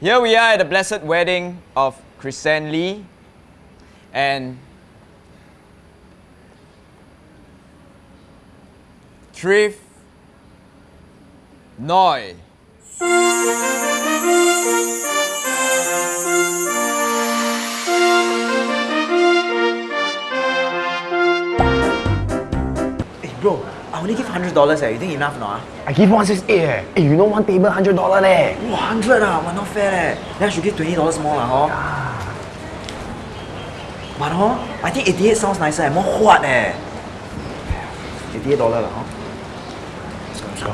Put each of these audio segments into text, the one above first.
Here we are at the blessed wedding of Chrisanne Lee and Trif Noi. Hey bro, I only give hundred dollars eh. You think enough not? I give 168 eh. Hey, you know one table $100 leh. Wow, hundred ah, well, not fair leh. Then I should give twenty dollars more lah, hor. But hor, I think eighty-eight sounds nicer, eh. more hot eh. Eighty-eight dollar lah, hor. Let's go.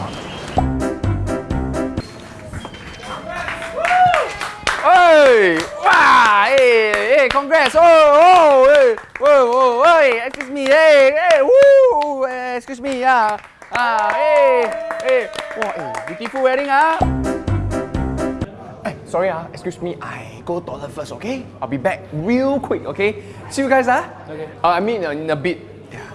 Hey! Wow! Hey! Hey! Congrats! Oh! Oh! Hey! Whoa! Whoa! Hey! Excuse me! Hey! Hey! Woo! Hey, excuse me! Yeah! Ah! Hey! Hey! Wow! Hey! Beautiful wedding ah! Hey! Sorry ah! Excuse me. I go toilet first. Okay? I'll be back real quick. Okay? See you guys ah! Okay. Uh, I mean uh, in a bit. Yeah.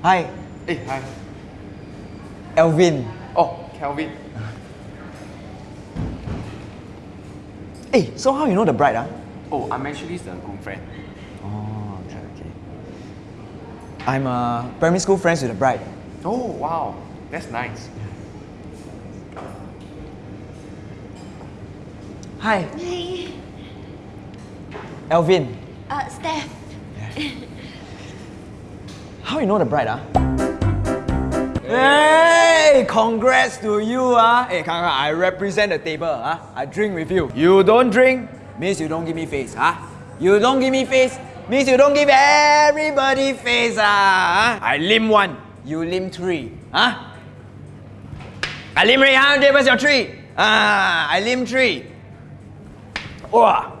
Hi, Hey! Hi. Elvin. Oh, Kelvin. Hey, so how you know the bride ah? Oh, I'm actually the groom friend. Oh, okay, okay. I'm uh, primary school friends with the bride. Oh, wow. That's nice. Hi, Hey, Elvin. uh, Steph. Yeah. How you know the bride ah? Hey, congrats to you ah! Hey, Kang, I represent the table ah. I drink with you. You don't drink means you don't give me face ah. You don't give me face means you don't give everybody face ah. I lim one, you lim three ah. I lim three. Where's your three? Ah, I lim three. Wow.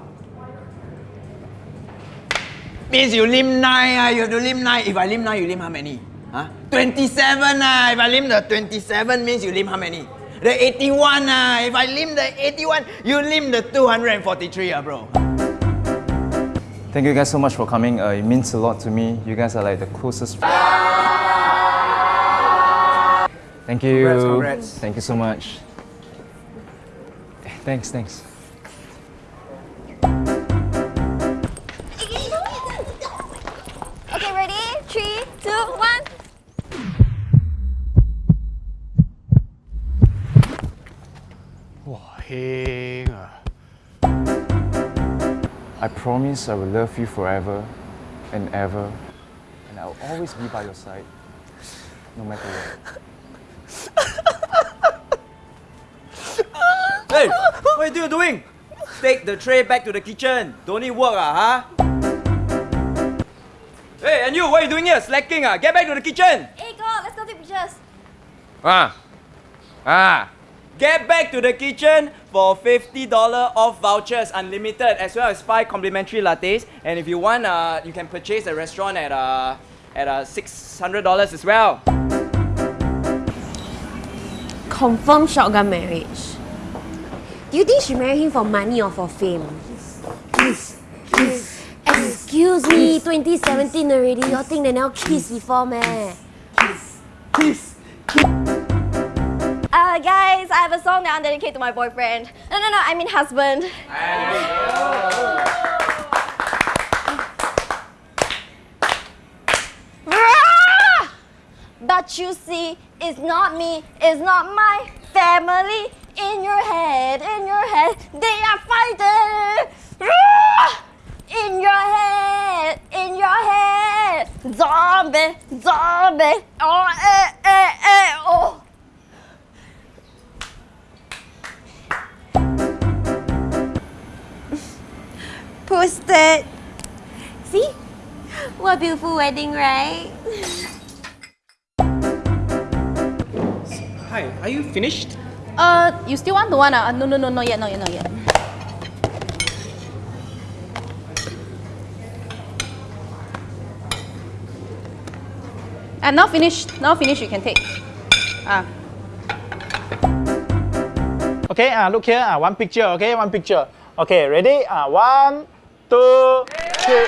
Means you lim nine, ah, you have to lim nine. If I lim nine, you lim how many? Huh? 27 ah. If I lim the 27 means you lim how many? The 81 ah. If I lim the 81, you lim the 243 ah, bro. Thank you guys so much for coming. Uh, it means a lot to me. You guys are like the closest friends. Thank you. Congrats, congrats. Thank you so much. Thanks, thanks. Okay, ready? Three, two, one. Wow, heng. I promise I will love you forever and ever, and I will always be by your side, no matter what. Hey, what are you doing? Take the tray back to the kitchen. Don't need work ah, huh? Hey, and you, what are you doing here? Slacking ah? Get back to the kitchen. Hey, God, let's go take pictures. Ah, ah. Get back to the kitchen for $50 off vouchers, unlimited, as well as five complimentary lattes. And if you want, uh, you can purchase the restaurant at uh, at uh, $600 as well. Confirm shotgun marriage. Do you think she married him for money or for fame? Kiss, kiss. Excuse me, 2017 already. Y'all think they never kissed before, man? Kiss. Uh, guys, I have a song that I'm dedicated to my boyfriend. No, no, no, I mean husband. But you see, it's not me, it's not my family. In your head, in your head, they are fighting. In your head, in your head, zombie, zombie. Oh, eh, eh, eh, oh. Posted. See? What a beautiful wedding, right? Hi, are you finished? Uh, you still want the one? Uh, no, no, no, not yet, not yet, not yet. And now finished. Now finished. You can take. Ah. Okay, uh, look here, uh, one picture, okay, one picture. Okay, ready? Uh, one, 뚜치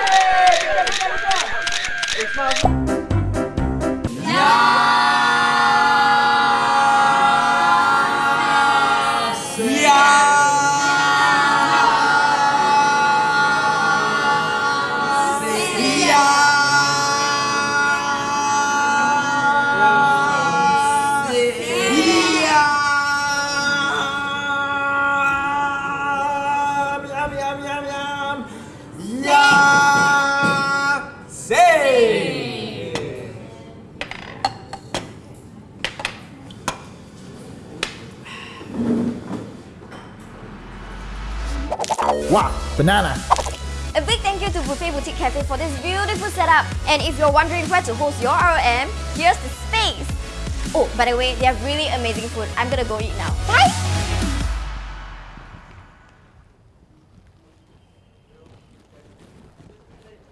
Yeah, say. Wow, banana. A big thank you to Buffet Boutique Cafe for this beautiful setup. And if you're wondering where to host your ROM, here's the space. Oh, by the way, they have really amazing food. I'm gonna go eat now. Bye!